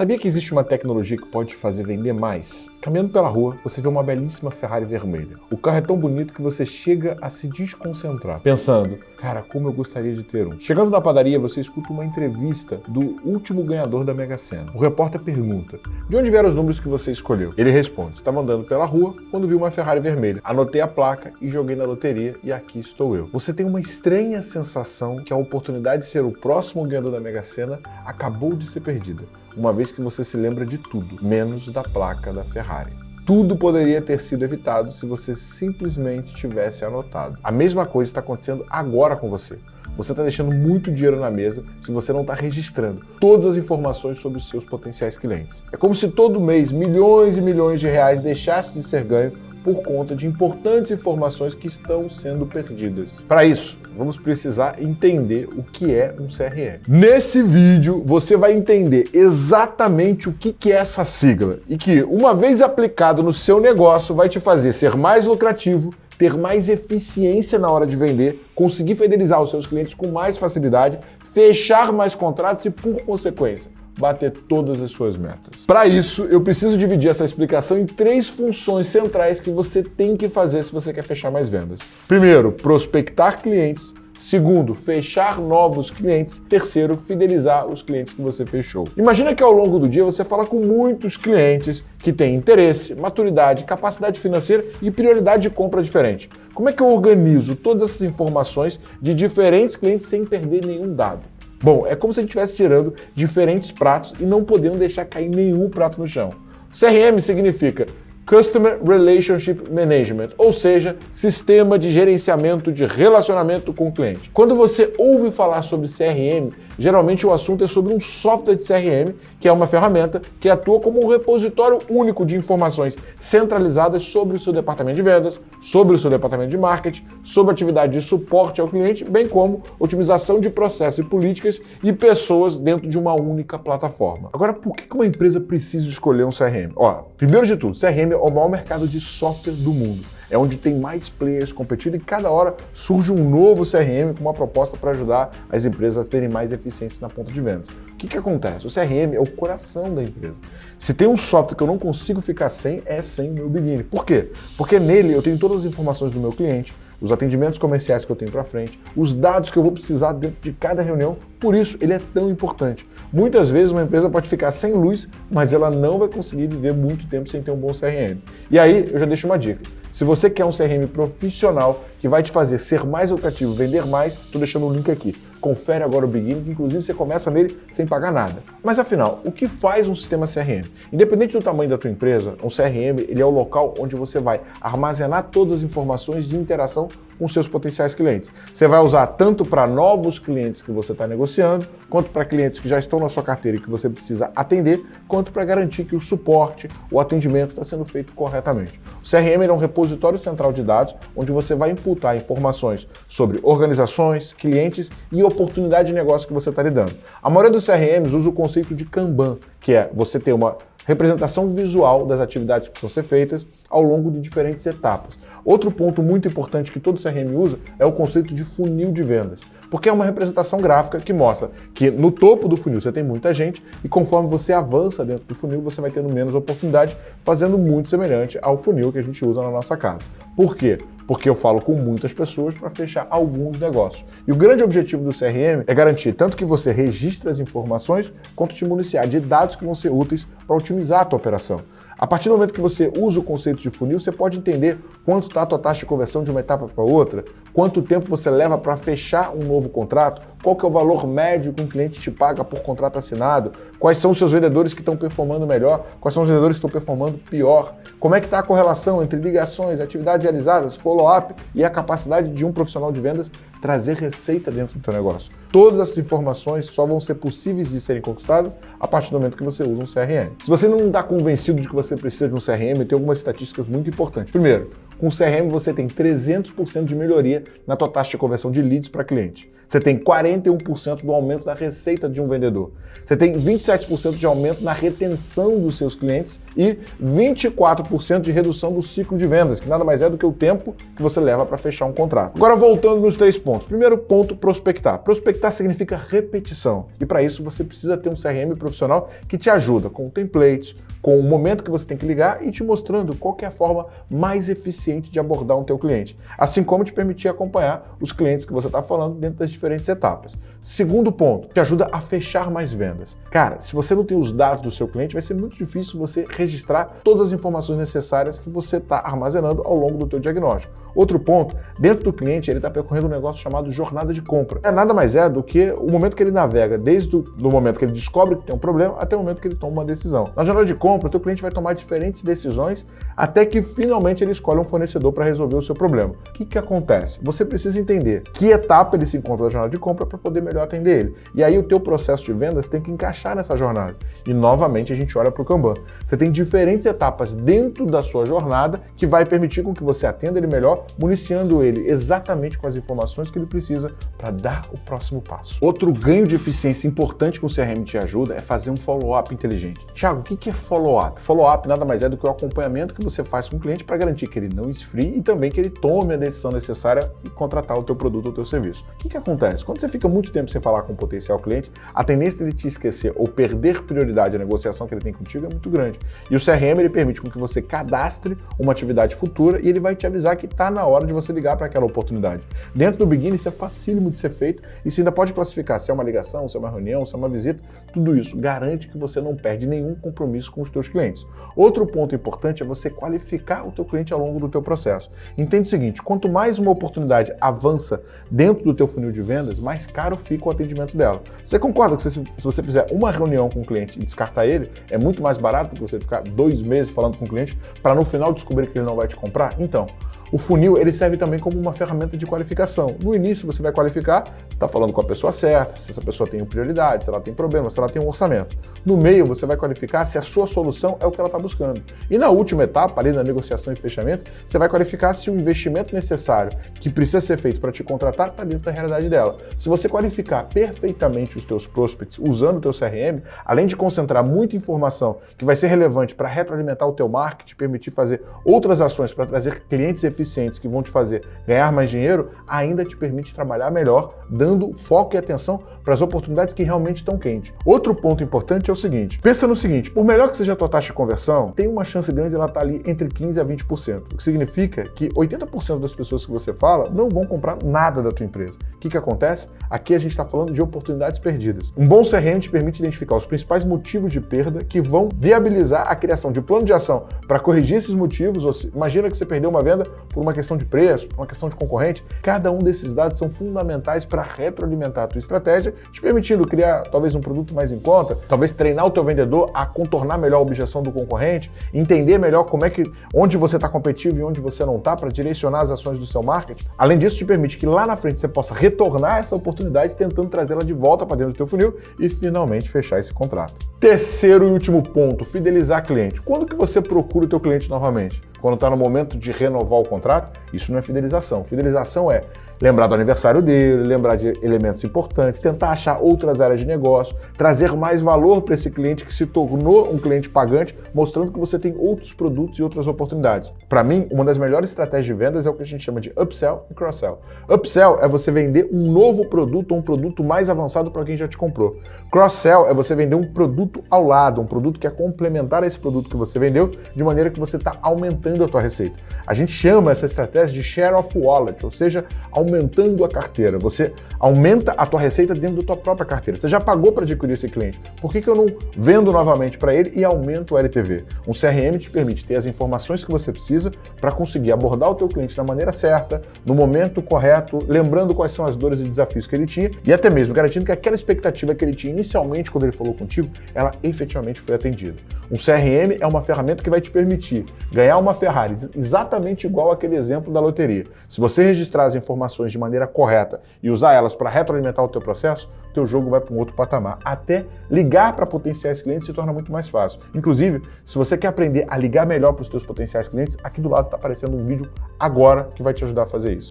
sabia que existe uma tecnologia que pode te fazer vender mais? Caminhando pela rua, você vê uma belíssima Ferrari vermelha. O carro é tão bonito que você chega a se desconcentrar, pensando, cara, como eu gostaria de ter um. Chegando na padaria, você escuta uma entrevista do último ganhador da Mega Sena. O repórter pergunta, de onde vieram os números que você escolheu? Ele responde, estava andando pela rua quando viu uma Ferrari vermelha. Anotei a placa e joguei na loteria e aqui estou eu. Você tem uma estranha sensação que a oportunidade de ser o próximo ganhador da Mega Sena acabou de ser perdida uma vez que você se lembra de tudo, menos da placa da Ferrari. Tudo poderia ter sido evitado se você simplesmente tivesse anotado. A mesma coisa está acontecendo agora com você. Você está deixando muito dinheiro na mesa se você não está registrando todas as informações sobre os seus potenciais clientes. É como se todo mês milhões e milhões de reais deixassem de ser ganho por conta de importantes informações que estão sendo perdidas. Para isso, vamos precisar entender o que é um CRM. Nesse vídeo, você vai entender exatamente o que é essa sigla e que, uma vez aplicado no seu negócio, vai te fazer ser mais lucrativo, ter mais eficiência na hora de vender, conseguir fidelizar os seus clientes com mais facilidade, fechar mais contratos e, por consequência, bater todas as suas metas. Para isso, eu preciso dividir essa explicação em três funções centrais que você tem que fazer se você quer fechar mais vendas. Primeiro, prospectar clientes. Segundo, fechar novos clientes. Terceiro, fidelizar os clientes que você fechou. Imagina que ao longo do dia você fala com muitos clientes que têm interesse, maturidade, capacidade financeira e prioridade de compra diferente. Como é que eu organizo todas essas informações de diferentes clientes sem perder nenhum dado? Bom, é como se a gente estivesse tirando diferentes pratos e não podendo deixar cair nenhum prato no chão. CRM significa Customer Relationship Management, ou seja, sistema de gerenciamento de relacionamento com o cliente. Quando você ouve falar sobre CRM, geralmente o assunto é sobre um software de CRM, que é uma ferramenta que atua como um repositório único de informações centralizadas sobre o seu departamento de vendas, sobre o seu departamento de marketing, sobre atividade de suporte ao cliente, bem como otimização de processos e políticas e pessoas dentro de uma única plataforma. Agora, por que uma empresa precisa escolher um CRM? Ó, primeiro de tudo, CRM o maior mercado de software do mundo. É onde tem mais players competindo e cada hora surge um novo CRM com uma proposta para ajudar as empresas a terem mais eficiência na ponta de vendas. O que, que acontece? O CRM é o coração da empresa. Se tem um software que eu não consigo ficar sem, é sem o meu Beginning. Por quê? Porque nele eu tenho todas as informações do meu cliente, os atendimentos comerciais que eu tenho para frente, os dados que eu vou precisar dentro de cada reunião. Por isso, ele é tão importante. Muitas vezes uma empresa pode ficar sem luz, mas ela não vai conseguir viver muito tempo sem ter um bom CRM. E aí, eu já deixo uma dica. Se você quer um CRM profissional que vai te fazer ser mais lucrativo, vender mais, estou deixando o link aqui. Confere agora o Beginning, que inclusive você começa nele sem pagar nada. Mas afinal, o que faz um sistema CRM? Independente do tamanho da tua empresa, um CRM ele é o local onde você vai armazenar todas as informações de interação com seus potenciais clientes. Você vai usar tanto para novos clientes que você está negociando, quanto para clientes que já estão na sua carteira e que você precisa atender, quanto para garantir que o suporte, o atendimento está sendo feito corretamente. O CRM é um repositório central de dados onde você vai imputar informações sobre organizações, clientes e oportunidade de negócio que você está lidando. A maioria dos CRMs usa o conceito de Kanban, que é você ter uma representação visual das atividades que precisam ser feitas ao longo de diferentes etapas. Outro ponto muito importante que todo CRM usa é o conceito de funil de vendas, porque é uma representação gráfica que mostra que no topo do funil você tem muita gente e conforme você avança dentro do funil você vai tendo menos oportunidade, fazendo muito semelhante ao funil que a gente usa na nossa casa. Por quê? Porque eu falo com muitas pessoas para fechar alguns negócios. E o grande objetivo do CRM é garantir tanto que você registre as informações, quanto te municiar de dados que vão ser úteis para otimizar a tua operação. A partir do momento que você usa o conceito de funil, você pode entender quanto está a tua taxa de conversão de uma etapa para outra, quanto tempo você leva para fechar um novo contrato, qual que é o valor médio que um cliente te paga por contrato assinado, quais são os seus vendedores que estão performando melhor, quais são os vendedores que estão performando pior, como é que está a correlação entre ligações, atividades realizadas, follow-up e a capacidade de um profissional de vendas trazer receita dentro do teu negócio. Todas essas informações só vão ser possíveis de serem conquistadas a partir do momento que você usa um CRM. Se você não está convencido de que você precisa de um CRM, tem algumas estatísticas muito importantes. Primeiro, Com o CRM você tem 300% de melhoria na tua taxa de conversão de leads para cliente. Você tem 41% do aumento da receita de um vendedor. Você tem 27% de aumento na retenção dos seus clientes e 24% de redução do ciclo de vendas, que nada mais é do que o tempo que você leva para fechar um contrato. Agora voltando nos três pontos. Primeiro ponto, prospectar. Prospectar significa repetição. E para isso você precisa ter um CRM profissional que te ajuda com templates, com o momento que você tem que ligar e te mostrando qual é a forma mais eficiente de abordar um teu cliente, assim como te permitir acompanhar os clientes que você está falando dentro das diferentes etapas. Segundo ponto, te ajuda a fechar mais vendas. Cara, se você não tem os dados do seu cliente, vai ser muito difícil você registrar todas as informações necessárias que você está armazenando ao longo do teu diagnóstico. Outro ponto, dentro do cliente, ele está percorrendo um negócio chamado jornada de compra. É nada mais é do que o momento que ele navega, desde o momento que ele descobre que tem um problema até o momento que ele toma uma decisão. Na jornada de compra, o teu cliente vai tomar diferentes decisões até que finalmente ele escolhe um fornecedor para resolver o seu problema. O que, que acontece? Você precisa entender que etapa ele se encontra na jornada de compra para poder melhor atender ele. E aí o teu processo de vendas tem que encaixar nessa jornada. E novamente a gente olha para o Kanban. Você tem diferentes etapas dentro da sua jornada que vai permitir com que você atenda ele melhor, municiando ele exatamente com as informações que ele precisa para dar o próximo passo. Outro ganho de eficiência importante que o CRM te ajuda é fazer um follow-up inteligente. Tiago, o que é follow-up? Follow-up nada mais é do que o acompanhamento que você faz com o cliente para garantir que ele não esfrie e também que ele tome a decisão necessária e contratar o teu produto ou o teu serviço. O que, que acontece? Quando você fica muito tempo sem falar com um potencial cliente, a tendência dele te esquecer ou perder prioridade à negociação que ele tem contigo é muito grande. E o CRM ele permite com que você cadastre uma atividade futura e ele vai te avisar que está na hora de você ligar para aquela oportunidade. Dentro do Begin isso é facílimo de ser feito e você ainda pode classificar se é uma ligação, se é uma reunião, se é uma visita, tudo isso garante que você não perde nenhum compromisso com os teus clientes. Outro ponto importante é você qualificar o teu cliente ao longo do teu processo. Entende o seguinte, quanto mais uma oportunidade avança dentro do teu funil de vendas, mais caro fica o atendimento dela. Você concorda que se você fizer uma reunião com o cliente e descartar ele, é muito mais barato do que você ficar dois meses falando com o cliente para no final descobrir que ele não vai te comprar? Então, o funil ele serve também como uma ferramenta de qualificação. No início você vai qualificar se está falando com a pessoa certa, se essa pessoa tem prioridade, se ela tem problema, se ela tem um orçamento. No meio você vai qualificar se a sua solução é o que ela está buscando. E na última etapa, ali na negociação e fechamento, você vai qualificar se o investimento necessário que precisa ser feito para te contratar está dentro da realidade dela. Se você qualificar perfeitamente os teus prospects usando o teu CRM, além de concentrar muita informação que vai ser relevante para retroalimentar o teu marketing, permitir fazer outras ações para trazer clientes eficientes eficientes que vão te fazer ganhar mais dinheiro, ainda te permite trabalhar melhor, dando foco e atenção para as oportunidades que realmente estão quentes. Outro ponto importante é o seguinte, pensa no seguinte, por melhor que seja a tua taxa de conversão, tem uma chance grande de ela estar tá ali entre 15% a 20%, o que significa que 80% das pessoas que você fala não vão comprar nada da tua empresa. O que, que acontece? Aqui a gente está falando de oportunidades perdidas. Um bom CRM te permite identificar os principais motivos de perda que vão viabilizar a criação de plano de ação para corrigir esses motivos. Imagina que você perdeu uma venda por uma questão de preço, por uma questão de concorrente. Cada um desses dados são fundamentais para retroalimentar a tua estratégia, te permitindo criar talvez um produto mais em conta, talvez treinar o teu vendedor a contornar melhor a objeção do concorrente, entender melhor como é que onde você está competitivo e onde você não está para direcionar as ações do seu marketing. Além disso, te permite que lá na frente você possa retornar essa oportunidade tentando trazê-la de volta para dentro do teu funil e finalmente fechar esse contrato. Terceiro e último ponto, fidelizar cliente. Quando que você procura o teu cliente novamente? Quando está no momento de renovar o contrato? Isso não é fidelização. Fidelização é lembrar do aniversário dele, lembrar de elementos importantes, tentar achar outras áreas de negócio, trazer mais valor para esse cliente que se tornou um cliente pagante, mostrando que você tem outros produtos e outras oportunidades. Para mim, uma das melhores estratégias de vendas é o que a gente chama de upsell e cross-sell. Upsell é você vender um novo produto ou um produto mais avançado para quem já te comprou. Cross-sell é você vender um produto ao lado, um produto que é complementar a esse produto que você vendeu, de maneira que você está aumentando a tua receita. A gente chama essa estratégia de share of wallet, ou seja, aumentando aumentando a carteira. Você aumenta a tua receita dentro da tua própria carteira. Você já pagou para adquirir esse cliente. Por que, que eu não vendo novamente para ele e aumento o LTV? Um CRM te permite ter as informações que você precisa para conseguir abordar o teu cliente da maneira certa, no momento correto, lembrando quais são as dores e desafios que ele tinha e até mesmo garantindo que aquela expectativa que ele tinha inicialmente quando ele falou contigo, ela efetivamente foi atendida. Um CRM é uma ferramenta que vai te permitir ganhar uma Ferrari exatamente igual aquele exemplo da loteria. Se você registrar as informações informações de maneira correta e usar elas para retroalimentar o teu processo, teu jogo vai para um outro patamar. Até ligar para potenciais clientes se torna muito mais fácil. Inclusive, se você quer aprender a ligar melhor para os teus potenciais clientes, aqui do lado está aparecendo um vídeo agora que vai te ajudar a fazer isso.